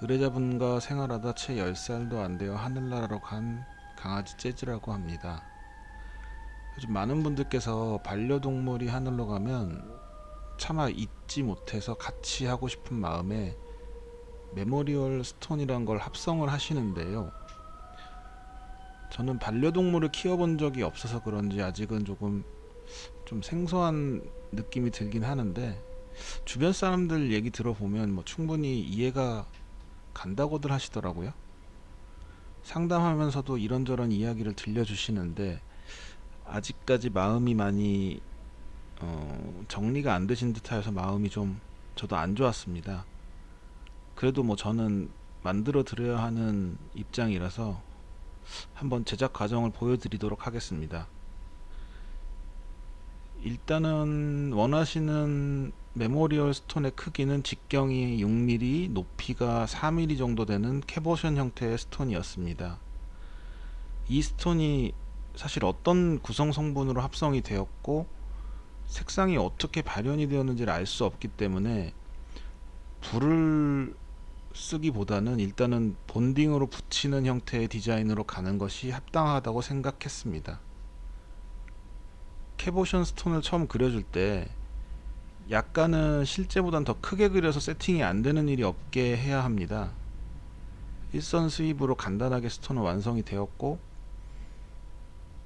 의뢰자분과 생활하다 채 10살도 안 되어 하늘나라로 간 강아지 재즈라고 합니다. 요즘 많은 분들께서 반려동물이 하늘로 가면 차마 잊지 못해서 같이 하고 싶은 마음에 memorial stone이란 걸 합성을 하시는데요. 저는 반려동물을 키워본 적이 없어서 그런지 아직은 조금 좀 생소한 느낌이 들긴 하는데 주변 사람들 얘기 들어보면 뭐 충분히 이해가 간다고들 하시더라고요. 상담하면서도 이런저런 이야기를 들려주시는데 아직까지 마음이 많이 어, 정리가 안 되신 듯하여서 마음이 좀 저도 안 좋았습니다. 그래도 뭐 저는 만들어 드려야 하는 입장이라서 한번 제작 과정을 보여드리도록 하겠습니다. 일단은 원하시는 memorial stone의 크기는 직경이 6mm, 높이가 4mm 정도 되는 cabochon 형태의 stone이었습니다. 이 stone이 사실 어떤 구성 성분으로 합성이 되었고 색상이 어떻게 발현이 되었는지를 알 수 없기 때문에 불을 쓰기보다는 일단은 bonding으로 붙이는 형태의 디자인으로 가는 것이 합당하다고 생각했습니다. cabochon stone을 처음 그려줄 때 약간은 실제보단 더 크게 그려서 세팅이 안 되는 일이 없게 해야 합니다. 일선 수입으로 간단하게 stone은 완성이 되었고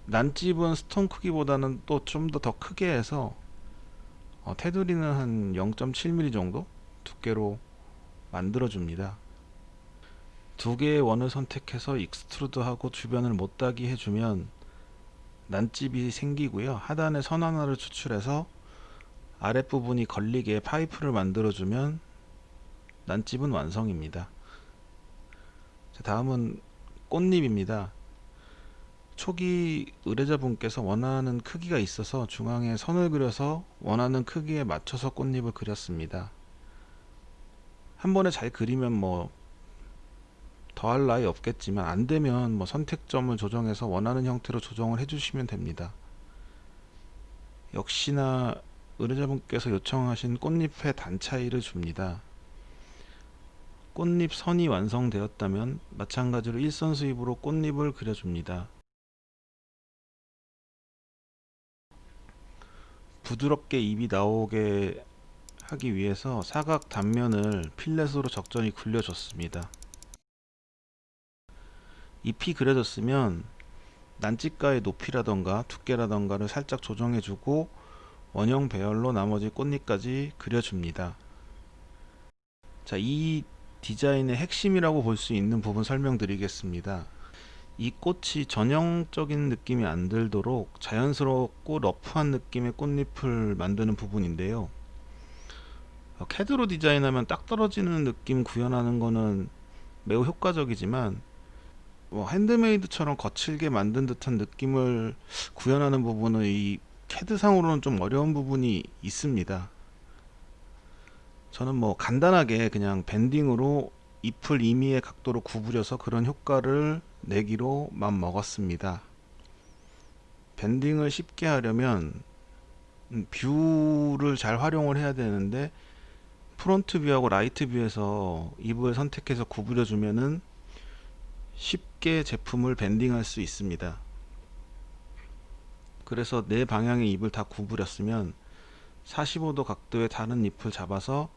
난집은 stone 크기보다는 또 좀 더 더 크게 해서 어, 테두리는 한 0.7mm 정도 두께로 만들어 줍니다. 두 개의 원을 선택해서 extrude하고 주변을 모따기 해주면 난집이 생기고요. 하단에 선 하나를 추출해서 아랫부분이 걸리게 파이프를 만들어주면 난집은 완성입니다. 자, 다음은 꽃잎입니다. 초기 의뢰자분께서 원하는 크기가 있어서 중앙에 선을 그려서 원하는 크기에 맞춰서 꽃잎을 그렸습니다. 한 번에 잘 그리면 뭐 더할 나위 없겠지만 안되면 뭐 선택점을 조정해서 원하는 형태로 조정을 해주시면 됩니다. 역시나 의뢰자분께서 요청하신 꽃잎의 단 차이를 줍니다. 꽃잎 선이 완성되었다면 마찬가지로 일선 수입으로 꽃잎을 그려줍니다. 부드럽게 잎이 나오게 하기 위해서 사각 단면을 필렛으로 적절히 굴려줬습니다. 잎이 그려졌으면 난집가의 높이라던가 두께라던가를 살짝 조정해주고 원형 배열로 나머지 꽃잎까지 그려줍니다. 자, 이 디자인의 핵심이라고 볼 수 있는 부분 설명드리겠습니다. 이 꽃이 전형적인 느낌이 안 들도록 자연스럽고 러프한 느낌의 꽃잎을 만드는 부분인데요. 어, 캐드로 디자인하면 딱 떨어지는 느낌 구현하는 거는 매우 효과적이지만 뭐 handmade처럼 거칠게 만든 듯한 느낌을 구현하는 부분은 이 캐드상으로는 좀 어려운 부분이 있습니다. 저는 뭐 간단하게 그냥 bending으로 잎을 임의의 각도로 구부려서 그런 효과를 내기로 맘 먹었습니다. bending을 쉽게 하려면 음, view를 잘 활용을 해야 되는데 front view하고 right view에서 잎을 선택해서 구부려 주면은 쉽게 제품을 bending할 수 있습니다. 그래서 네 방향의 잎을 다 구부렸으면 45도 각도의 다른 잎을 잡아서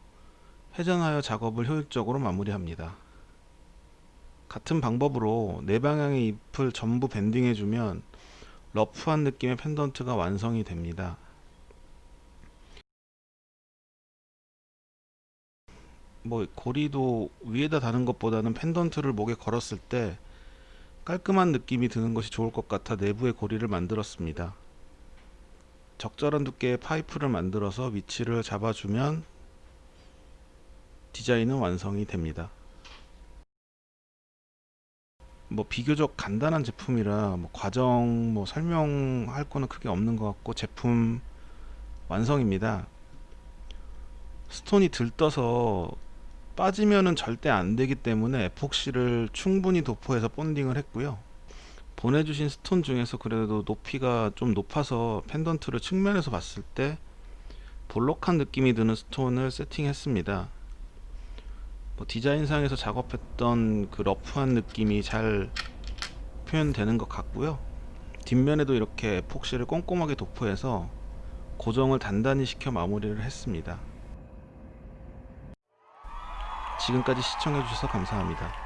회전하여 작업을 효율적으로 마무리합니다. 같은 방법으로 네 방향의 잎을 전부 bending해 주면 rough한 느낌의 펜던트가 완성이 됩니다. 뭐 고리도 위에다 다는 것보다는 펜던트를 목에 걸었을 때 깔끔한 느낌이 드는 것이 좋을 것 같아 내부에 고리를 만들었습니다. 적절한 두께의 파이프를 만들어서 위치를 잡아주면 디자인은 완성이 됩니다. 뭐 비교적 간단한 제품이라 뭐 과정 뭐 설명할 거는 크게 없는 것 같고 제품 완성입니다. stone이 들떠서 빠지면은 절대 안 되기 때문에 에폭시를 충분히 도포해서 bonding을 했고요. 보내주신 stone 중에서 그래도 높이가 좀 높아서 펜던트를 측면에서 봤을 때 볼록한 느낌이 드는 stone을 세팅했습니다. 뭐 디자인상에서 작업했던 그 rough한 느낌이 잘 표현되는 것 같고요. 뒷면에도 이렇게 에폭시를 꼼꼼하게 도포해서 고정을 단단히 시켜 마무리를 했습니다. 지금까지 시청해주셔서 감사합니다